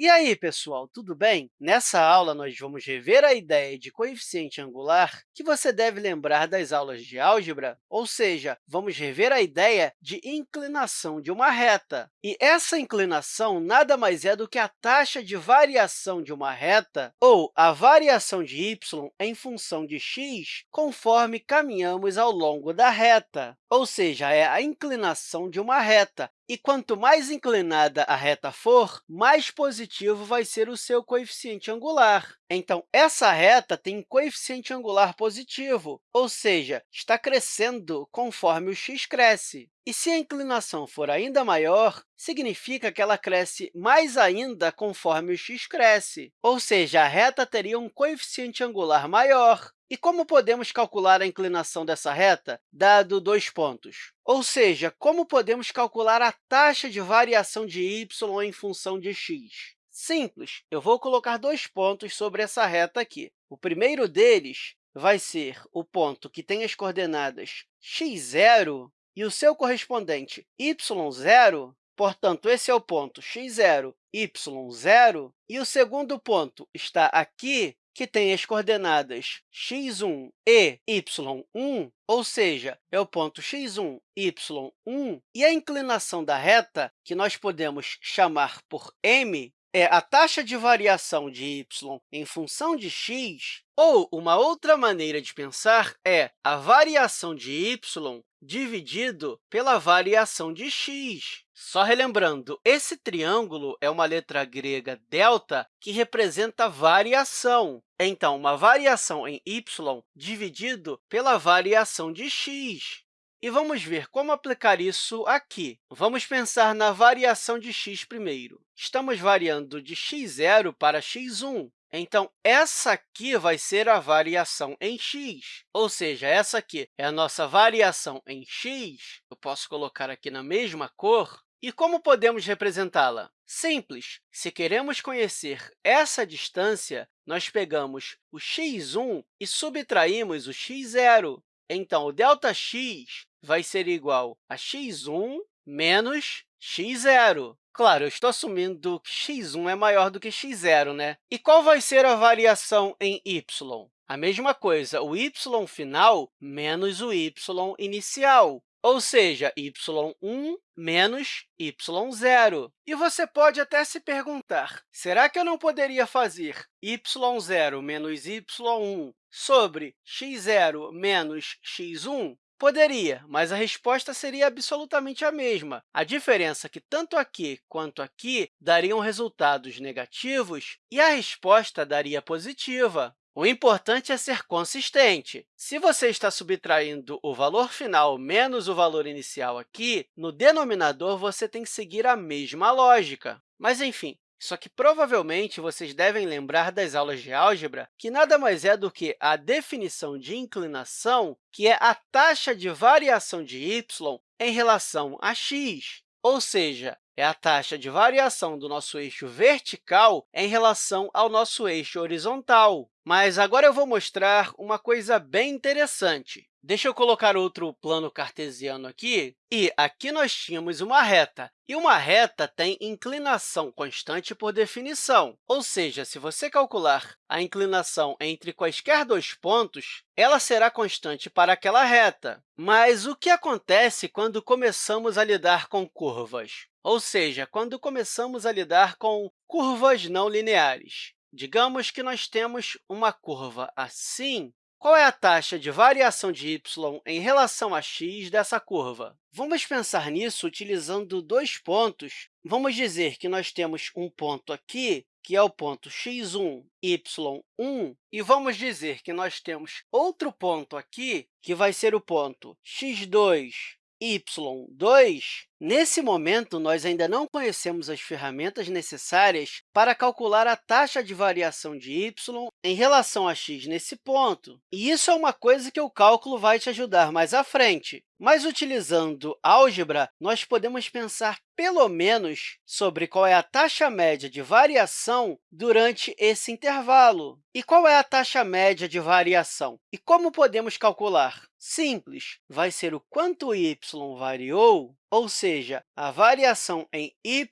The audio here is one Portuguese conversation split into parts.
E aí, pessoal, tudo bem? Nessa aula, nós vamos rever a ideia de coeficiente angular que você deve lembrar das aulas de álgebra, ou seja, vamos rever a ideia de inclinação de uma reta. E essa inclinação nada mais é do que a taxa de variação de uma reta, ou a variação de y em função de x, conforme caminhamos ao longo da reta, ou seja, é a inclinação de uma reta. E quanto mais inclinada a reta for, mais positivo vai ser o seu coeficiente angular. Então, essa reta tem coeficiente angular positivo, ou seja, está crescendo conforme o x cresce. E se a inclinação for ainda maior, significa que ela cresce mais ainda conforme o x cresce, ou seja, a reta teria um coeficiente angular maior. E como podemos calcular a inclinação dessa reta, dado dois pontos? Ou seja, como podemos calcular a taxa de variação de y em função de x? Simples, eu vou colocar dois pontos sobre essa reta aqui. O primeiro deles vai ser o ponto que tem as coordenadas x0 e o seu correspondente y0, portanto, esse é o ponto x0, y0, e o segundo ponto está aqui, que tem as coordenadas x1 e y1, ou seja, é o ponto x1, y1, e a inclinação da reta, que nós podemos chamar por m, é a taxa de variação de y em função de x, ou uma outra maneira de pensar é a variação de y dividido pela variação de x. Só relembrando, esse triângulo é uma letra grega delta, que representa variação. Então, uma variação em y dividido pela variação de x. E vamos ver como aplicar isso aqui. Vamos pensar na variação de x primeiro. Estamos variando de x0 para x1. Então, essa aqui vai ser a variação em x, ou seja, essa aqui é a nossa variação em x. Eu posso colocar aqui na mesma cor. E como podemos representá-la? Simples. Se queremos conhecer essa distância, nós pegamos o x1 e subtraímos o x0. Então, o ΔX vai ser igual a x1 menos x0. Claro, eu estou assumindo que x1 é maior do que x0, né? E qual vai ser a variação em y? A mesma coisa, o y final menos o y inicial, ou seja, y1 menos y0. E você pode até se perguntar, será que eu não poderia fazer y0 menos y1 sobre x0 menos x1? Poderia, mas a resposta seria absolutamente a mesma. A diferença é que tanto aqui quanto aqui dariam resultados negativos e a resposta daria positiva. O importante é ser consistente. Se você está subtraindo o valor final menos o valor inicial aqui, no denominador você tem que seguir a mesma lógica. Mas, enfim, só que provavelmente vocês devem lembrar das aulas de álgebra, que nada mais é do que a definição de inclinação, que é a taxa de variação de y em relação a x, ou seja, é a taxa de variação do nosso eixo vertical em relação ao nosso eixo horizontal. Mas agora eu vou mostrar uma coisa bem interessante. Deixa eu colocar outro plano cartesiano aqui. E aqui nós tínhamos uma reta. E uma reta tem inclinação constante por definição. Ou seja, se você calcular a inclinação entre quaisquer dois pontos, ela será constante para aquela reta. Mas o que acontece quando começamos a lidar com curvas? Ou seja, quando começamos a lidar com curvas não lineares. Digamos que nós temos uma curva assim, qual é a taxa de variação de y em relação a x dessa curva? Vamos pensar nisso utilizando dois pontos. Vamos dizer que nós temos um ponto aqui, que é o ponto x1, y1, e vamos dizer que nós temos outro ponto aqui, que vai ser o ponto x2, y2, nesse momento, nós ainda não conhecemos as ferramentas necessárias para calcular a taxa de variação de y em relação a x nesse ponto. E isso é uma coisa que o cálculo vai te ajudar mais à frente. Mas, utilizando álgebra, nós podemos pensar, pelo menos, sobre qual é a taxa média de variação durante esse intervalo. E qual é a taxa média de variação? E como podemos calcular? Simples, vai ser o quanto y variou ou seja, a variação em y,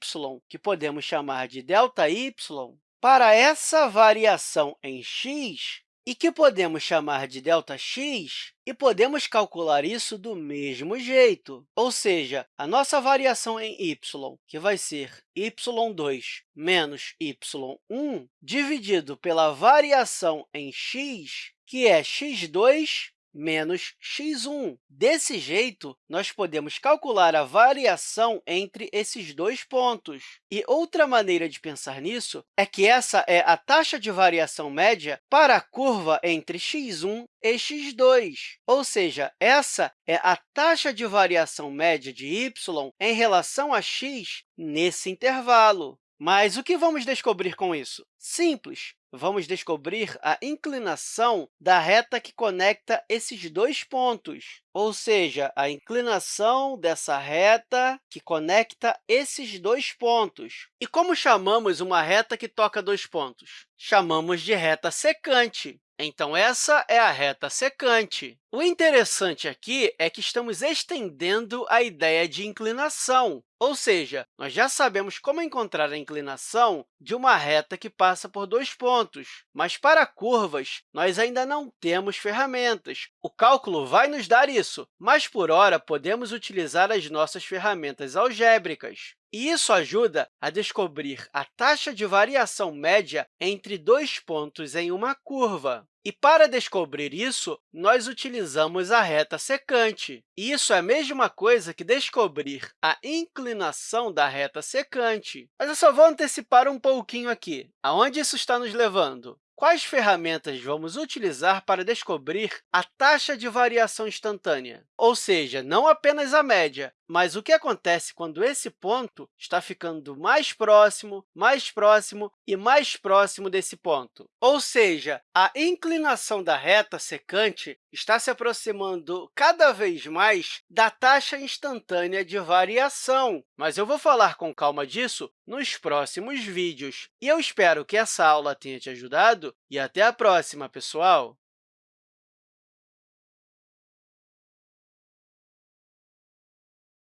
que podemos chamar de ΔY, para essa variação em x, e que podemos chamar de ΔX, e podemos calcular isso do mesmo jeito. Ou seja, a nossa variação em y, que vai ser y2 menos y1, dividido pela variação em x, que é x2 menos x1. Desse jeito, nós podemos calcular a variação entre esses dois pontos. E outra maneira de pensar nisso é que essa é a taxa de variação média para a curva entre x1 e x2, ou seja, essa é a taxa de variação média de y em relação a x nesse intervalo. Mas o que vamos descobrir com isso? Simples! Vamos descobrir a inclinação da reta que conecta esses dois pontos, ou seja, a inclinação dessa reta que conecta esses dois pontos. E como chamamos uma reta que toca dois pontos? Chamamos de reta secante. Então, essa é a reta secante. O interessante aqui é que estamos estendendo a ideia de inclinação, ou seja, nós já sabemos como encontrar a inclinação de uma reta que passa por dois pontos, mas para curvas, nós ainda não temos ferramentas. O cálculo vai nos dar isso, mas, por hora, podemos utilizar as nossas ferramentas algébricas. E isso ajuda a descobrir a taxa de variação média entre dois pontos em uma curva. E, para descobrir isso, nós utilizamos a reta secante. E isso é a mesma coisa que descobrir a inclinação da reta secante. Mas eu só vou antecipar um pouquinho aqui. Aonde isso está nos levando? Quais ferramentas vamos utilizar para descobrir a taxa de variação instantânea? Ou seja, não apenas a média, mas o que acontece quando esse ponto está ficando mais próximo, mais próximo e mais próximo desse ponto? Ou seja, a inclinação da reta secante está se aproximando cada vez mais da taxa instantânea de variação. Mas eu vou falar com calma disso nos próximos vídeos. E eu espero que essa aula tenha te ajudado e até a próxima, pessoal!